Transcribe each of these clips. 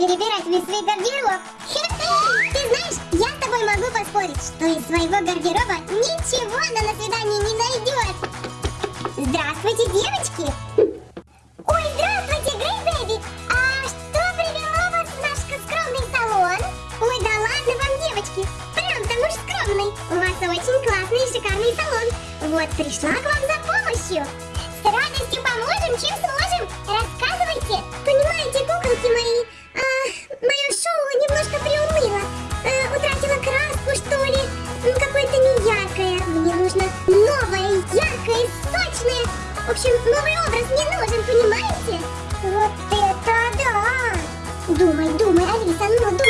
перебирать весь свой гардероб. Ты знаешь, я с тобой могу поспорить, что из своего гардероба общем, новый образ мне нужен, понимаете? Вот это да! Думай, думай, Алиса, ну думай.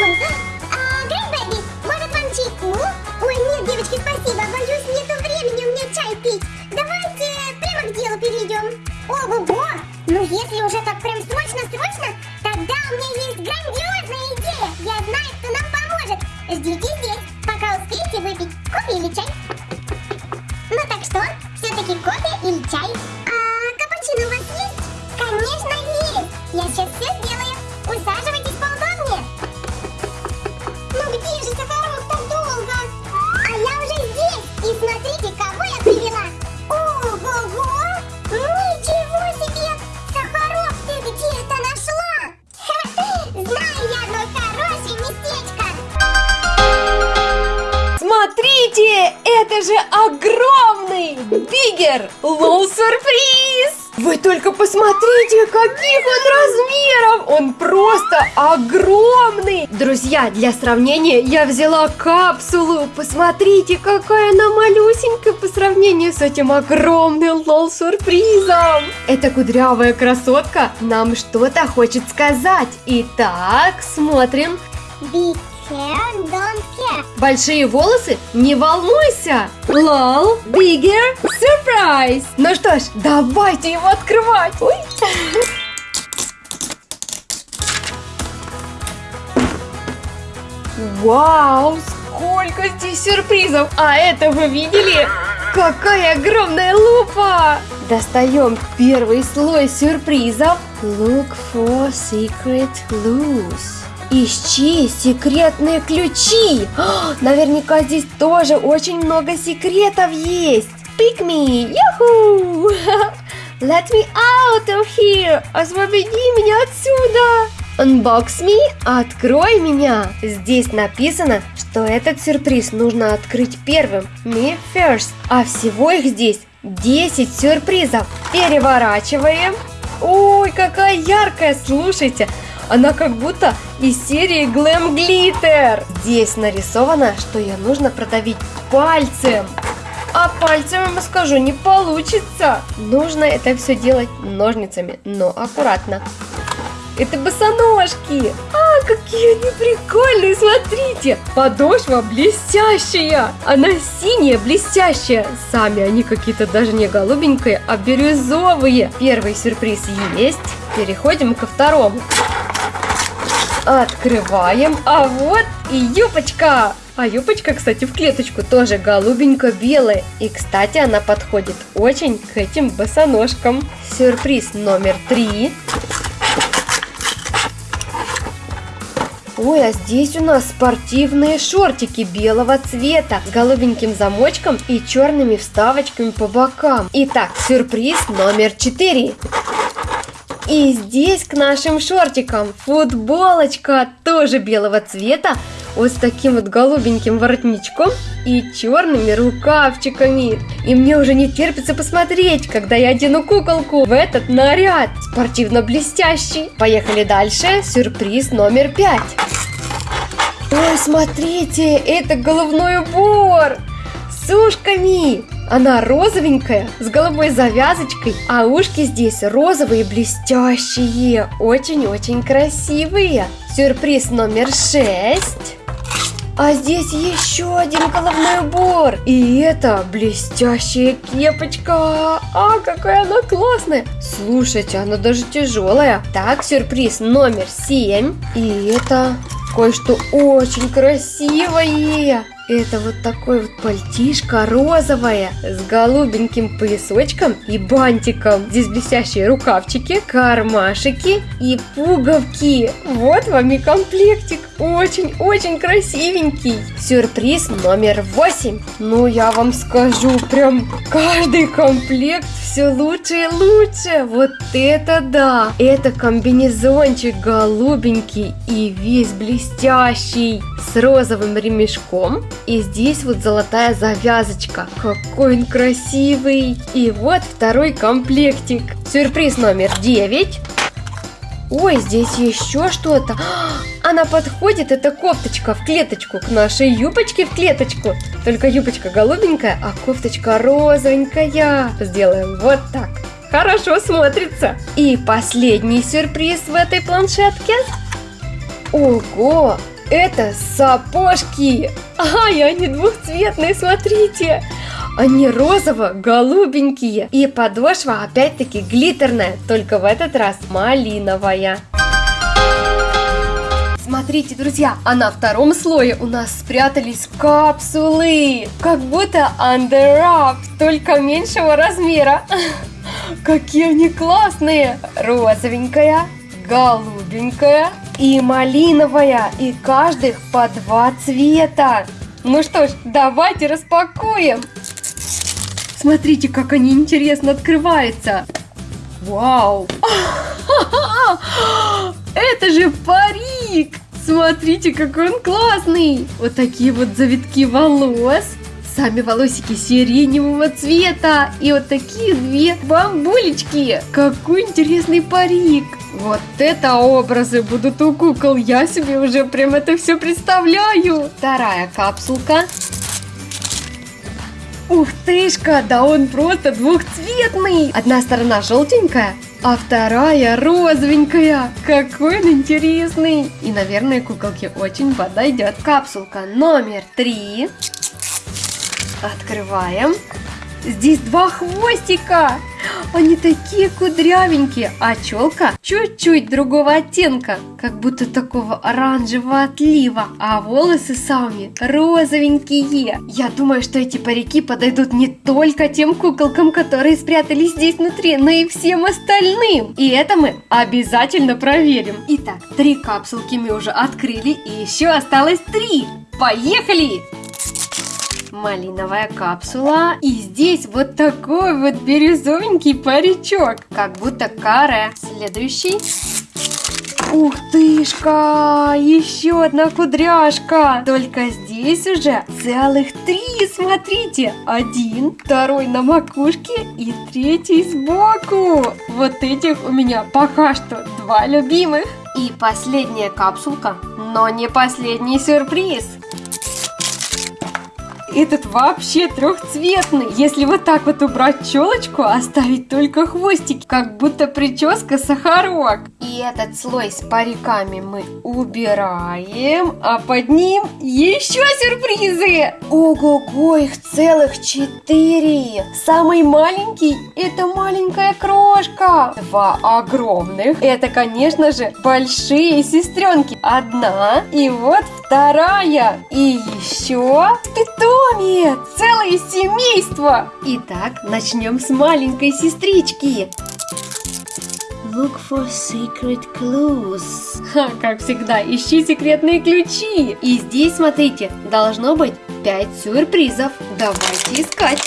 Огромный! Друзья, для сравнения я взяла капсулу. Посмотрите, какая она малюсенькая по сравнению с этим огромным лол сюрпризом. Эта кудрявая красотка нам что-то хочет сказать. Итак, смотрим. Be care, don't care. Большие волосы? Не волнуйся! Лол, bigger, surprise! Ну что ж, давайте его открывать! Ой. Вау, сколько здесь сюрпризов! А это вы видели? Какая огромная лупа! Достаем первый слой сюрпризов. Look for secret clues. Ищи секретные ключи. А, Наверняка здесь тоже очень много секретов есть. Pick me, юху! Let me out of here! Освободи меня отсюда! Unbox me, открой меня! Здесь написано, что этот сюрприз нужно открыть первым. Me first. А всего их здесь 10 сюрпризов. Переворачиваем. Ой, какая яркая, слушайте. Она как будто из серии Glam Glitter. Здесь нарисовано, что ее нужно продавить пальцем. А пальцем, ему скажу, не получится. Нужно это все делать ножницами, но аккуратно. Это босоножки. А, какие они прикольные, смотрите. Подошва блестящая. Она синяя, блестящая. Сами они какие-то даже не голубенькие, а бирюзовые. Первый сюрприз есть. Переходим ко второму. Открываем, а вот и юбочка. А юбочка, кстати, в клеточку тоже голубенько-белая. И, кстати, она подходит очень к этим босоножкам. Сюрприз номер три. Ой, а здесь у нас спортивные шортики белого цвета с голубеньким замочком и черными вставочками по бокам. Итак, сюрприз номер четыре. И здесь к нашим шортикам футболочка тоже белого цвета, вот с таким вот голубеньким воротничком и черными рукавчиками. И мне уже не терпится посмотреть, когда я одену куколку в этот наряд спортивно-блестящий. Поехали дальше. Сюрприз номер пять. Ой, смотрите, это головной убор с ушками. Она розовенькая, с голубой завязочкой, а ушки здесь розовые блестящие, очень-очень красивые. Сюрприз номер шесть. А здесь еще один головной убор. И это блестящая кепочка. А, какая она классная. Слушайте, она даже тяжелая. Так, сюрприз номер семь. И это кое-что очень красивое. Это вот такой вот пальтишко розовое с голубеньким поясочком и бантиком. Здесь блестящие рукавчики, кармашики и пуговки. Вот вам и комплектик. Очень-очень красивенький. Сюрприз номер восемь. Ну, я вам скажу, прям каждый комплект все лучше и лучше. Вот это да! Это комбинезончик голубенький и весь блестящий с розовым ремешком. И здесь вот золотая завязочка. Какой он красивый! И вот второй комплектик. Сюрприз номер 9. Ой, здесь еще что-то. Она подходит, эта кофточка в клеточку, к нашей юбочке в клеточку. Только юбочка голубенькая, а кофточка розовенькая. Сделаем вот так. Хорошо смотрится. И последний сюрприз в этой планшетке. Ого, это сапожки. Ай, они двухцветные, смотрите. Они розово-голубенькие. И подошва опять-таки глиттерная, только в этот раз малиновая. Смотрите, друзья, а на втором слое у нас спрятались капсулы. Как будто Under только меньшего размера. Какие они классные! Розовенькая, голубенькая и малиновая. И каждых по два цвета. Ну что ж, давайте распакуем. Смотрите, как они интересно открываются. Вау! Это же парик! Смотрите, какой он классный! Вот такие вот завитки волос. Сами волосики сиреневого цвета. И вот такие две бамбулечки. Какой интересный парик. Вот это образы будут у кукол. Я себе уже прям это все представляю. Вторая капсулка. Ух тышка, да он просто двухцветный. Одна сторона желтенькая, а вторая розовенькая. Какой он интересный. И, наверное, куколке очень подойдет. Капсулка номер три. Открываем. Здесь два хвостика. Они такие кудрявенькие, а челка чуть-чуть другого оттенка, как будто такого оранжевого отлива, а волосы сами розовенькие. Я думаю, что эти парики подойдут не только тем куколкам, которые спрятались здесь внутри, но и всем остальным. И это мы обязательно проверим. Итак, три капсулки мы уже открыли, и еще осталось три. Поехали! Малиновая капсула. И здесь вот такой вот бирюзовенький паричок, как будто каре. Следующий. Ух тышка, еще одна кудряшка. Только здесь уже целых три, смотрите. Один, второй на макушке и третий сбоку. Вот этих у меня пока что два любимых. И последняя капсулка, но не последний сюрприз. Этот вообще трехцветный. Если вот так вот убрать челочку, оставить только хвостики, как будто прическа сахарок. И этот слой с париками мы убираем, а под ним еще сюрпризы. Ого-го, их целых четыре. Самый маленький это маленькая крошка. Два огромных. Это, конечно же, большие сестренки. Одна и вот вторая. И еще питон питомец! Целое семейство! Итак, начнем с маленькой сестрички. Look for secret clues. Ха, как всегда, ищи секретные ключи. И здесь, смотрите, должно быть 5 сюрпризов. Давайте искать.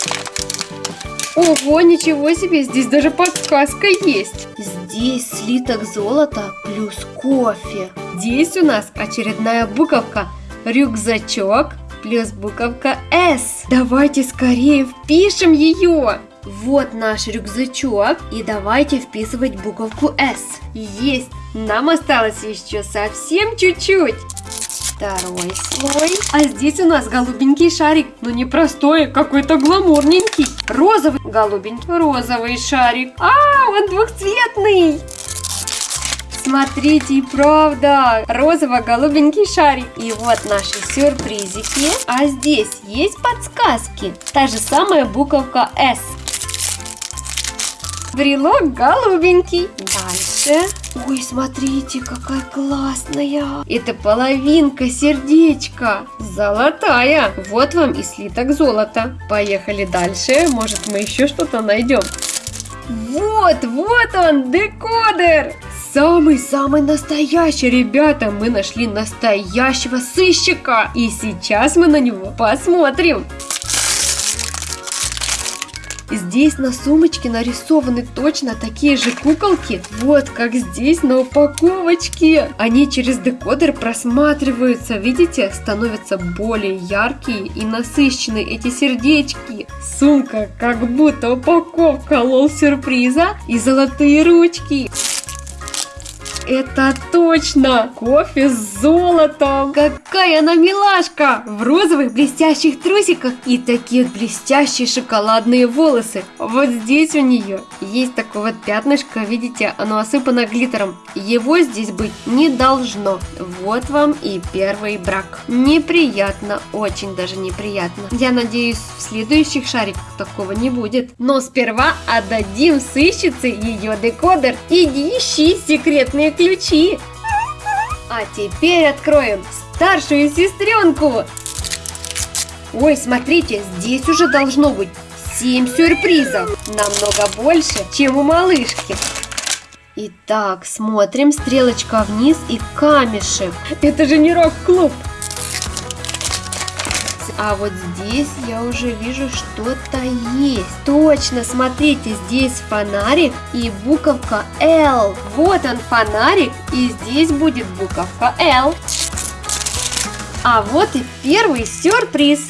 Ого, ничего себе, здесь даже подсказка есть. Здесь слиток золота плюс кофе. Здесь у нас очередная буковка. Рюкзачок плюс буковка S. Давайте скорее впишем ее. Вот наш рюкзачок. И давайте вписывать буковку S. Есть. Нам осталось еще совсем чуть-чуть. Второй слой. А здесь у нас голубенький шарик. Но не простой, какой-то гламурненький. Розовый. Голубенький розовый шарик. А, он двухцветный. Смотрите, правда, розово-голубенький шарик. И вот наши сюрпризики. А здесь есть подсказки. Та же самая буковка S. Брелок голубенький. Дальше. Ой, смотрите, какая классная. Это половинка сердечка. Золотая. Вот вам и слиток золота. Поехали дальше. Может, мы еще что-то найдем. Вот, вот он, декодер. Самый-самый настоящий, ребята, мы нашли настоящего сыщика. И сейчас мы на него посмотрим. Здесь на сумочке нарисованы точно такие же куколки, вот как здесь на упаковочке. Они через декодер просматриваются, видите, становятся более яркие и насыщенные эти сердечки. Сумка как будто упаковка лол-сюрприза и золотые ручки. Это точно! Кофе с золотом! Какая она милашка! В розовых блестящих трусиках и таких блестящие шоколадные волосы. Вот здесь у нее есть такое вот пятнышко, видите, оно осыпано глиттером. Его здесь быть не должно. Вот вам и первый брак. Неприятно, очень даже неприятно. Я надеюсь, в следующих шариках такого не будет. Но сперва отдадим сыщице ее декодер. Иди ищи секретные ключи. А теперь откроем старшую сестренку. Ой, смотрите, здесь уже должно быть 7 сюрпризов. Намного больше, чем у малышки. Итак, смотрим, стрелочка вниз и камешек. Это же не рок-клуб. А вот здесь я уже вижу что-то есть. Точно, смотрите, здесь фонарик и буковка L. Вот он фонарик, и здесь будет буковка L. А вот и первый сюрприз.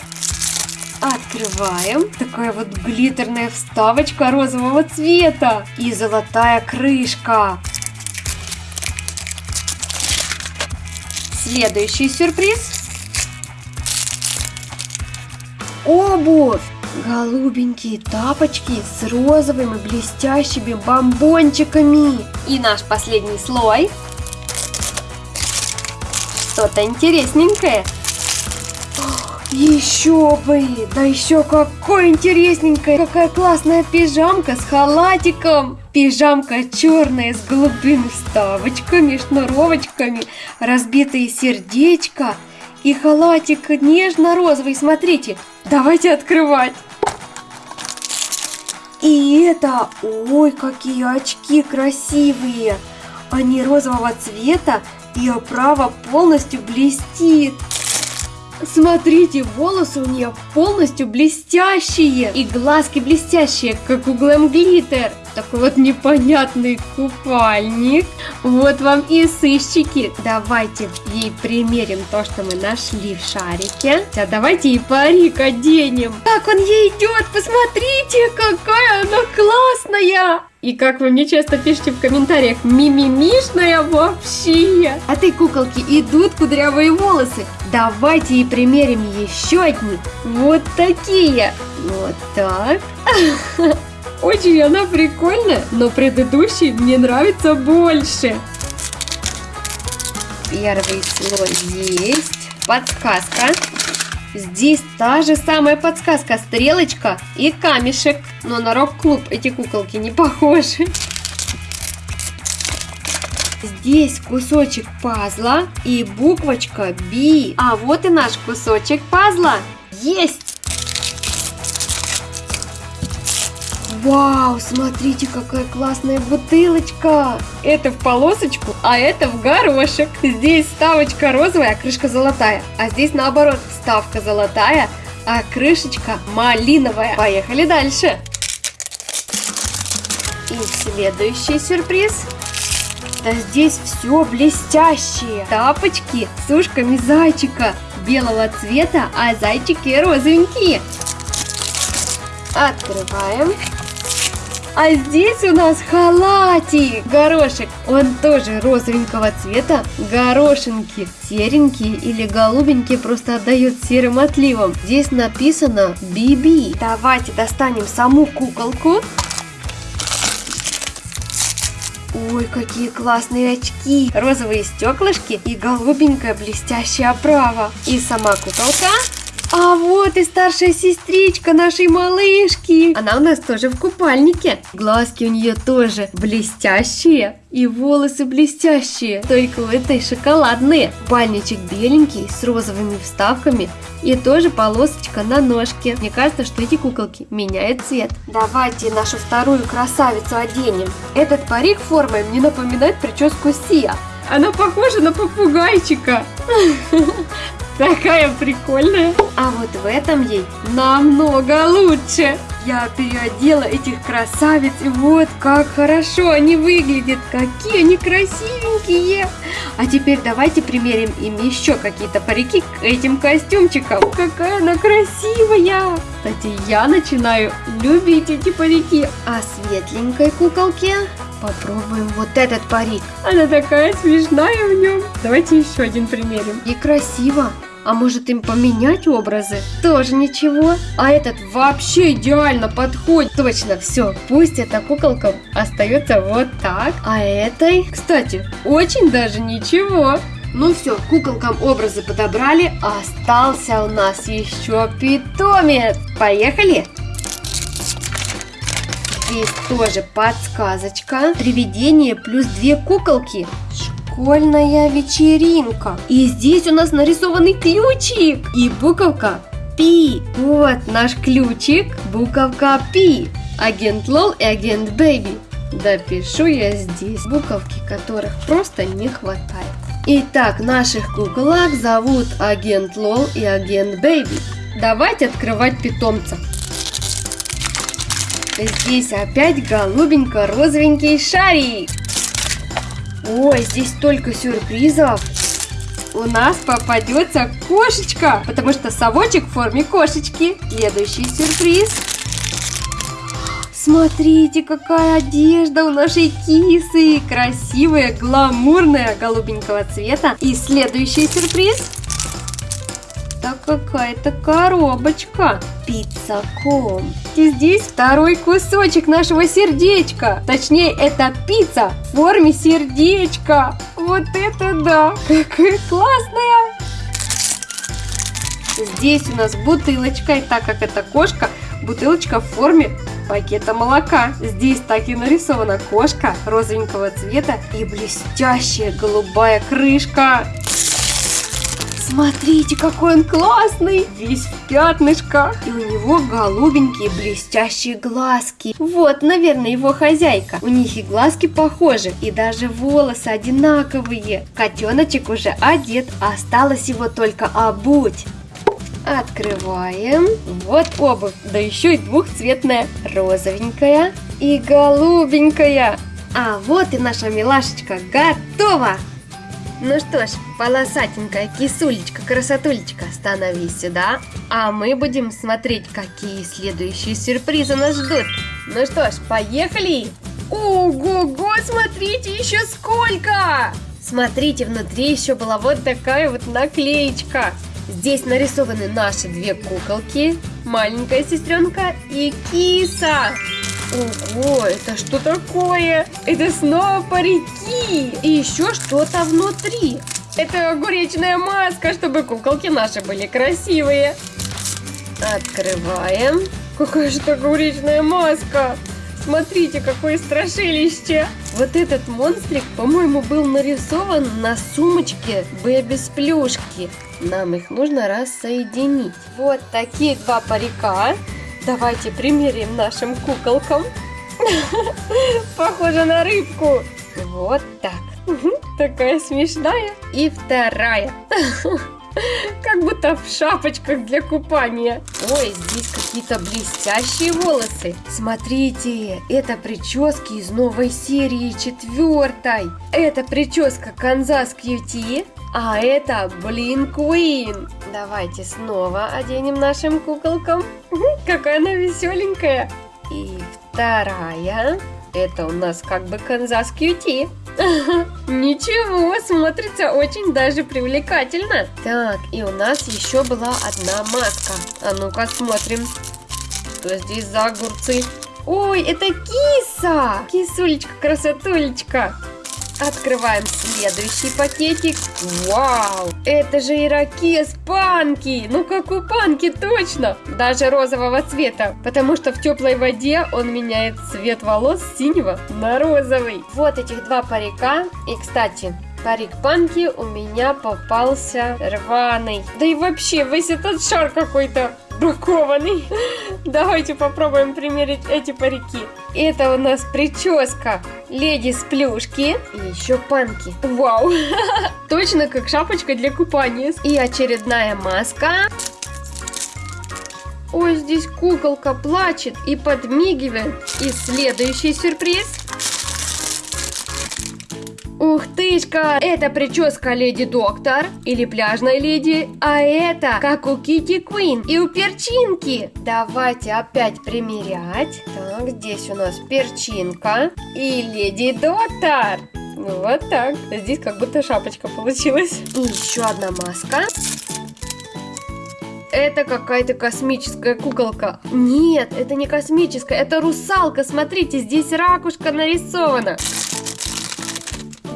Открываем. Такая вот глиттерная вставочка розового цвета и золотая крышка. Следующий сюрприз обувь. Голубенькие тапочки с розовыми блестящими бомбончиками. И наш последний слой. Что-то интересненькое. Еще бы! Да еще какой интересненькая! Какая классная пижамка с халатиком! Пижамка черная с голубыми вставочками, шнуровочками, разбитые сердечко – и халатик нежно-розовый, смотрите. Давайте открывать. И это, ой, какие очки красивые. Они розового цвета, и оправа полностью блестит. Смотрите, волосы у нее полностью блестящие. И глазки блестящие, как у Глэм Глиттер. Такой вот непонятный купальник. Вот вам и сыщики. Давайте ей примерим то, что мы нашли в шарике. А давайте ей парик оденем. Как он ей идет, посмотрите, какая она классная. И как вы мне часто пишете в комментариях, мимимишная вообще. А ты, куколки, идут кудрявые волосы. Давайте и примерим еще одни. Вот такие. Вот так. Очень она прикольная, но предыдущий мне нравится больше. Первый слой есть. Подсказка. Здесь та же самая подсказка, стрелочка и камешек. Но на рок-клуб эти куколки не похожи. Здесь кусочек пазла и буквочка B. А вот и наш кусочек пазла. Есть! Вау, смотрите, какая классная бутылочка! Это в полосочку, а это в горошек. Здесь ставочка розовая, а крышка золотая. А здесь наоборот, ставка золотая, а крышечка малиновая. Поехали дальше. И следующий сюрприз. Да здесь все блестящие. Тапочки с ушками зайчика белого цвета, а зайчики розовенькие. Открываем. А здесь у нас халатик, горошек. Он тоже розовенького цвета. Горошинки серенькие или голубенькие просто отдает серым отливом. Здесь написано BB. Давайте достанем саму куколку. Ой, какие классные очки! Розовые стеклышки и голубенькая блестящая оправа. И сама куколка А вот и старшая сестричка нашей малышки. Она у нас тоже в купальнике. Глазки у нее тоже блестящие. И волосы блестящие, только у этой шоколадные. Пальничек беленький, с розовыми вставками. И тоже полосочка на ножке. Мне кажется, что эти куколки меняют цвет. Давайте нашу вторую красавицу оденем. Этот парик формой мне напоминает прическу Сия. Она похожа на попугайчика. Такая прикольная. А вот в этом ей намного лучше. Я переодела этих красавиц, и вот как хорошо они выглядят. Какие они красивенькие. А теперь давайте примерим им еще какие-то парики к этим костюмчикам. Какая она красивая. Кстати, я начинаю любить эти парики. А светленькой куколке Попробуем вот этот парик. Она такая смешная в нем. Давайте еще один примерим. И красиво. А может им поменять образы? Тоже ничего. А этот вообще идеально подходит. Точно, все. Пусть эта куколка остается вот так. А этой, кстати, очень даже ничего. Ну все, куколкам образы подобрали. Остался у нас еще питомец. Поехали! Здесь тоже подсказочка. Привидение плюс две куколки. Школьная вечеринка. И здесь у нас нарисованный ключик. И буковка P. Вот наш ключик. Буковка P. Агент Лол и агент Baby. Допишу я здесь буковки, которых просто не хватает. Итак, наших куколок зовут агент Лол и агент Baby. Давайте открывать питомца. Здесь опять голубенько-розовенький шарик. Ой, здесь только сюрпризов. У нас попадется кошечка, потому что совочек в форме кошечки. Следующий сюрприз. Смотрите, какая одежда у нашей кисы. Красивая, гламурная, голубенького цвета. И следующий сюрприз это какая-то коробочка. Пиццаком. И здесь второй кусочек нашего сердечка. Точнее, это пицца в форме сердечка. Вот это да! Какая классная! Здесь у нас бутылочка, и так как это кошка, бутылочка в форме пакета молока. Здесь так и нарисована кошка розовенького цвета и блестящая голубая крышка. Смотрите, какой он классный! Весь в пятнышках. И у него голубенькие блестящие глазки. Вот, наверное, его хозяйка. У них и глазки похожи, и даже волосы одинаковые. Котеночек уже одет, осталось его только обуть. Открываем. Вот обувь, да еще и двухцветная. Розовенькая и голубенькая. А вот и наша милашечка готова! Ну что ж, полосатенькая кисулечка, красотулечка, становись сюда, а мы будем смотреть, какие следующие сюрпризы нас ждут. Ну что ж, поехали! Ого-го, смотрите, еще сколько! Смотрите, внутри еще была вот такая вот наклеечка. Здесь нарисованы наши две куколки, маленькая сестренка и киса. Ого, это что такое? Это снова парики. И еще что-то внутри. Это огуречная маска, чтобы куколки наши были красивые. Открываем. Какая же это огуречная маска? Смотрите, какое страшилище! Вот этот монстрик, по-моему, был нарисован на сумочке Бэби с плюшки. Нам их нужно рассоединить. Вот такие два парика. Давайте примерим нашим куколкам. Похоже на рыбку. Вот так. Такая смешная. И вторая. Как будто в шапочках для купания. Ой, здесь какие-то блестящие волосы. Смотрите, это прически из новой серии четвертой. Это прическа Канзас Кьюти. А это Блин Куин. Давайте снова оденем нашим куколкам. Какая она веселенькая. И вторая. Это у нас как бы Канзас Кьюти. Ничего, смотрится очень даже привлекательно. Так, и у нас еще была одна маска. А ну-ка смотрим. Что здесь за огурцы? Ой, это киса! Кисулечка, красотулечка. Открываем следующий пакетик. Вау! Это же ирокез панки! Ну как у панки, точно! Даже розового цвета, потому что в теплой воде он меняет цвет волос с синего на розовый. Вот этих два парика. И, кстати, Парик Панки у меня попался рваный. Да и вообще, весь этот шар какой-то бракованный. Давайте попробуем примерить эти парики. Это у нас прическа леди с плюшки и еще панки. Вау! Точно как шапочка для купания. И очередная маска. Ой, здесь куколка плачет и подмигивает. И следующий сюрприз. Ух тышка! Это прическа Леди Доктор или пляжной леди, а это как у Кити Куин и у перчинки. Давайте опять примерять. Так, здесь у нас перчинка и Леди Доктор. Вот так. Здесь как будто шапочка получилась. И еще одна маска. Это какая-то космическая куколка. Нет, это не космическая, это русалка. Смотрите, здесь ракушка нарисована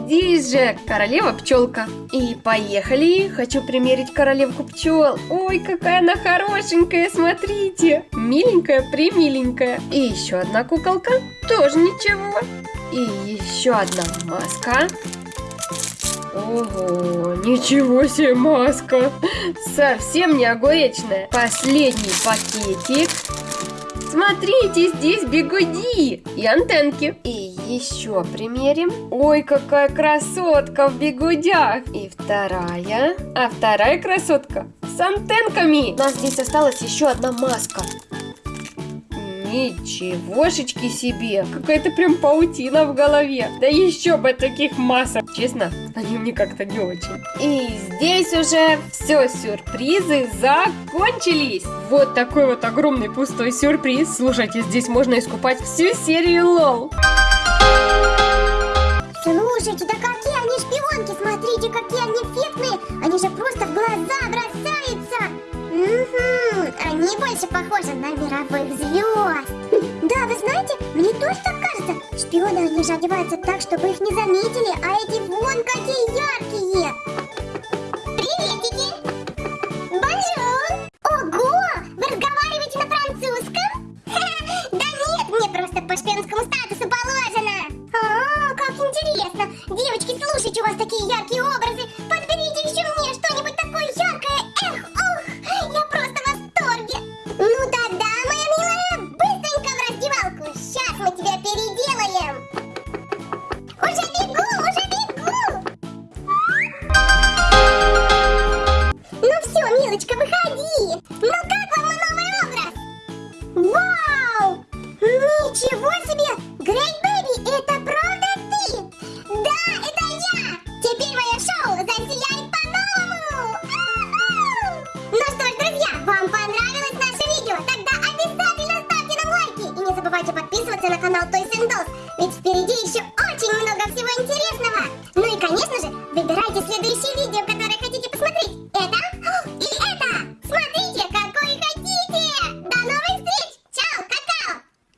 здесь же королева пчелка. И поехали, хочу примерить королевку пчел. Ой, какая она хорошенькая, смотрите. Миленькая, примиленькая. И еще одна куколка, тоже ничего. И еще одна маска. Ого, ничего себе маска. Совсем не огуречная. Последний пакетик. Смотрите, здесь бегуди и антенки. И еще примерим. Ой, какая красотка в бегудях. И вторая. А вторая красотка с антенками. У нас здесь осталась еще одна маска. Ничегошечки себе! Какая-то прям паутина в голове. Да еще бы таких масок. Честно, они мне как-то не очень. И здесь уже все сюрпризы закончились. Вот такой вот огромный пустой сюрприз. Слушайте, здесь можно искупать всю серию лол. Слушайте, да какие они шпионки, смотрите, какие они эффектные. Они же просто в глаза бросаются. Угу, они больше похожи на мировых звезд. Да, вы знаете, мне тоже так кажется. Шпионы, они же одеваются так, чтобы их не заметили, а эти вон какие яркие.